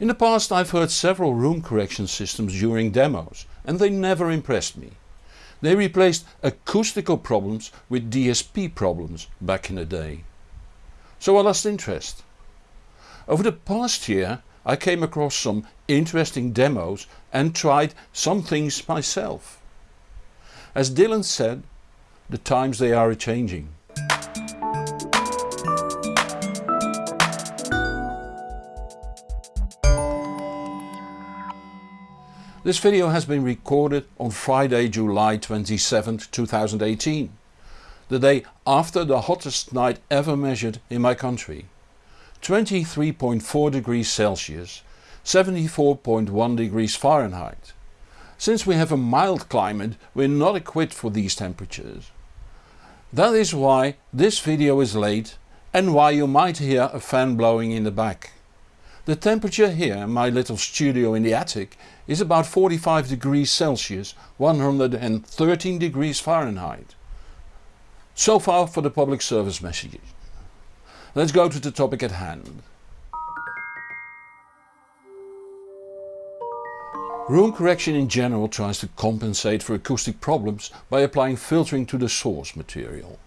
In the past I've heard several room correction systems during demos and they never impressed me. They replaced acoustical problems with DSP problems back in the day. So I lost interest. Over the past year I came across some interesting demos and tried some things myself. As Dylan said, the times they are a-changing. This video has been recorded on Friday July 27, 2018, the day after the hottest night ever measured in my country. 23.4 degrees Celsius, 74.1 degrees Fahrenheit. Since we have a mild climate we're not equipped for these temperatures. That is why this video is late and why you might hear a fan blowing in the back. The temperature here in my little studio in the attic is about 45 degrees Celsius 113 degrees Fahrenheit. So far for the public service messages. Let's go to the topic at hand. Room correction in general tries to compensate for acoustic problems by applying filtering to the source material.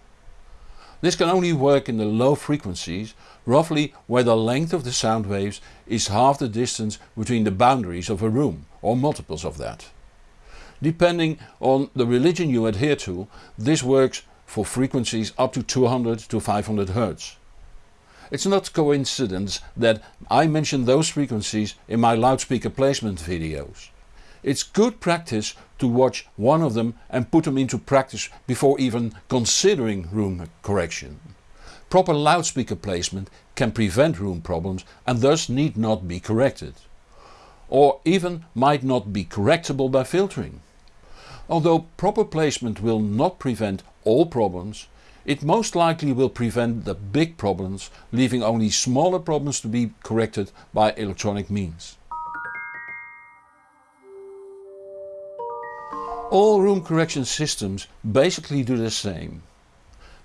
This can only work in the low frequencies, roughly where the length of the sound waves is half the distance between the boundaries of a room or multiples of that. Depending on the religion you adhere to, this works for frequencies up to 200 to 500 Hz. It's not coincidence that I mention those frequencies in my loudspeaker placement videos. It's good practice to watch one of them and put them into practice before even considering room correction. Proper loudspeaker placement can prevent room problems and thus need not be corrected. Or even might not be correctable by filtering. Although proper placement will not prevent all problems, it most likely will prevent the big problems leaving only smaller problems to be corrected by electronic means. All room correction systems basically do the same.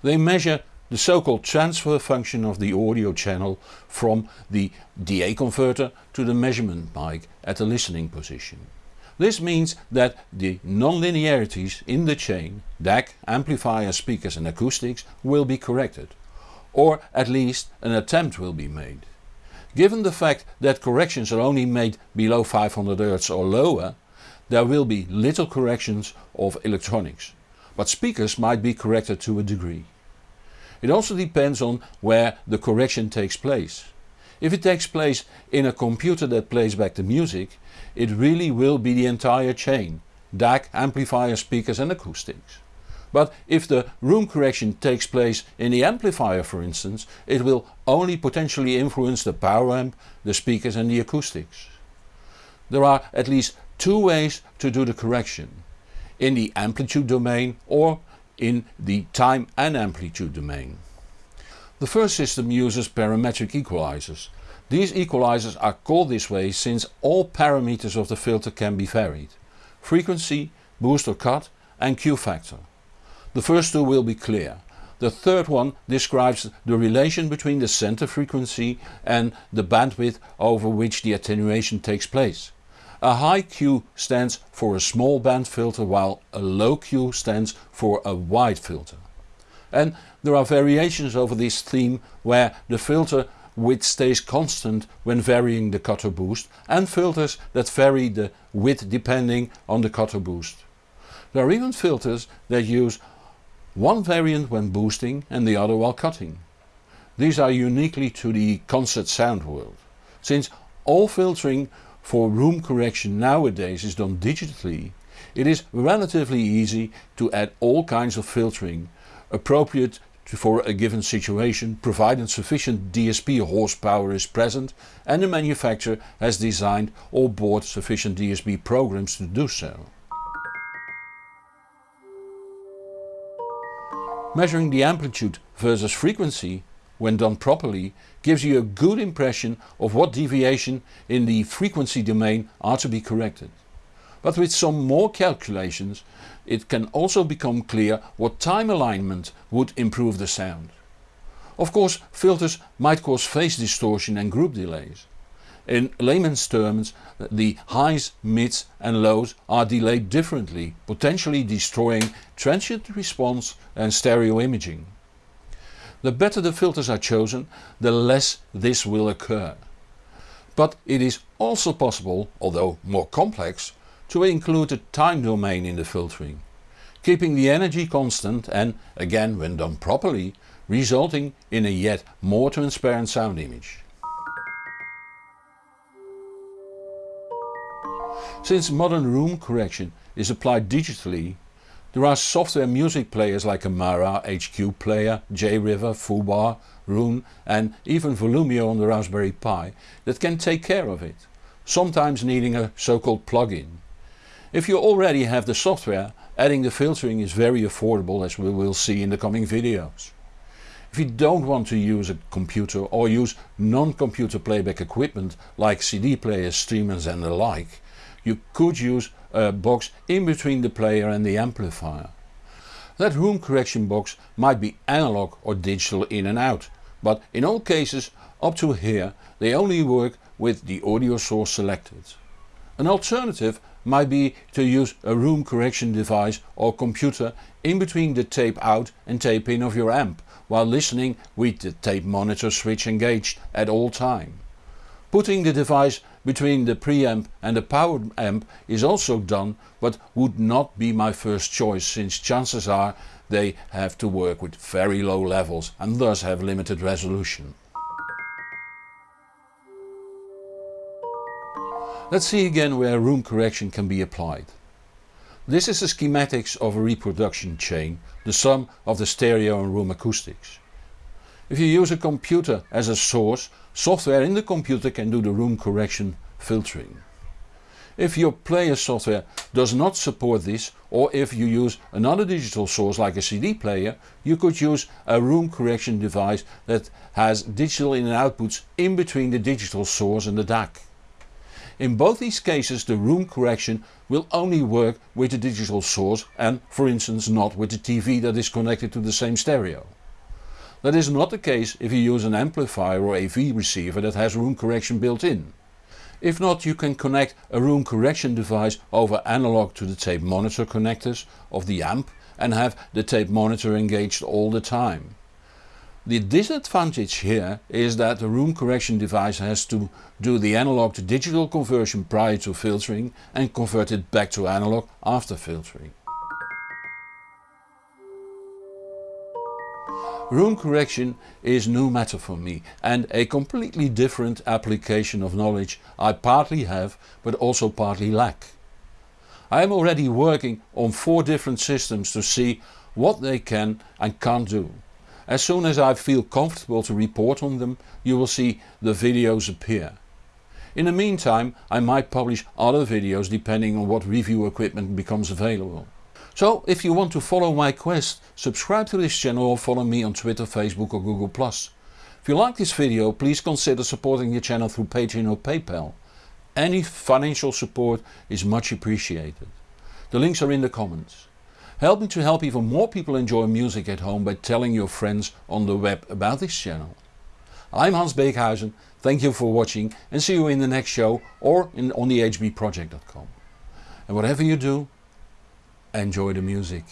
They measure the so-called transfer function of the audio channel from the DA converter to the measurement mic at the listening position. This means that the non-linearities in the chain, DAC, amplifier, speakers and acoustics will be corrected. Or at least an attempt will be made. Given the fact that corrections are only made below 500 Hz or lower, there will be little corrections of electronics, but speakers might be corrected to a degree. It also depends on where the correction takes place. If it takes place in a computer that plays back the music, it really will be the entire chain, DAC, amplifier, speakers and acoustics. But if the room correction takes place in the amplifier for instance, it will only potentially influence the power amp, the speakers and the acoustics. There are at least two ways to do the correction. In the amplitude domain or in the time and amplitude domain. The first system uses parametric equalizers. These equalizers are called this way since all parameters of the filter can be varied. Frequency, boost or cut and Q factor. The first two will be clear. The third one describes the relation between the center frequency and the bandwidth over which the attenuation takes place. A high Q stands for a small band filter while a low Q stands for a wide filter. And there are variations over this theme where the filter width stays constant when varying the cutter boost and filters that vary the width depending on the cutter boost. There are even filters that use one variant when boosting and the other while cutting. These are uniquely to the concert sound world, since all filtering for room correction nowadays is done digitally, it is relatively easy to add all kinds of filtering appropriate for a given situation provided sufficient DSP horsepower is present and the manufacturer has designed or bought sufficient DSP programs to do so. Measuring the amplitude versus frequency when done properly, gives you a good impression of what deviation in the frequency domain are to be corrected. But with some more calculations it can also become clear what time alignment would improve the sound. Of course filters might cause phase distortion and group delays. In layman's terms, the highs, mids and lows are delayed differently, potentially destroying transient response and stereo imaging. The better the filters are chosen, the less this will occur. But it is also possible, although more complex, to include a time domain in the filtering, keeping the energy constant and, again when done properly, resulting in a yet more transparent sound image. Since modern room correction is applied digitally, there are software music players like Amarra, HQ Player, JRiver, Foobar, Roon and even Volumio on the Raspberry Pi that can take care of it, sometimes needing a so-called plug-in. If you already have the software, adding the filtering is very affordable as we will see in the coming videos. If you don't want to use a computer or use non-computer playback equipment like CD players, streamers and the like, you could use a box in between the player and the amplifier. That room correction box might be analog or digital in and out, but in all cases up to here they only work with the audio source selected. An alternative might be to use a room correction device or computer in between the tape out and tape in of your amp while listening with the tape monitor switch engaged at all time. Putting the device between the preamp and the power amp is also done but would not be my first choice since chances are they have to work with very low levels and thus have limited resolution. Let's see again where room correction can be applied. This is the schematics of a reproduction chain, the sum of the stereo and room acoustics. If you use a computer as a source, software in the computer can do the room correction filtering. If your player software does not support this or if you use another digital source like a CD player, you could use a room correction device that has digital in and outputs in between the digital source and the DAC. In both these cases the room correction will only work with the digital source and for instance not with the TV that is connected to the same stereo. That is not the case if you use an amplifier or AV receiver that has room correction built in. If not you can connect a room correction device over analog to the tape monitor connectors of the amp and have the tape monitor engaged all the time. The disadvantage here is that the room correction device has to do the analog to digital conversion prior to filtering and convert it back to analog after filtering. Room correction is new matter for me and a completely different application of knowledge I partly have but also partly lack. I am already working on four different systems to see what they can and can't do. As soon as I feel comfortable to report on them you will see the videos appear. In the meantime I might publish other videos depending on what review equipment becomes available. So if you want to follow my quest, subscribe to this channel or follow me on Twitter, Facebook or Google+. If you like this video please consider supporting the channel through Patreon or PayPal. Any financial support is much appreciated. The links are in the comments. Help me to help even more people enjoy music at home by telling your friends on the web about this channel. I'm Hans Beekhuyzen, thank you for watching and see you in the next show or in, on thehbproject.com. And whatever you do, enjoy the music.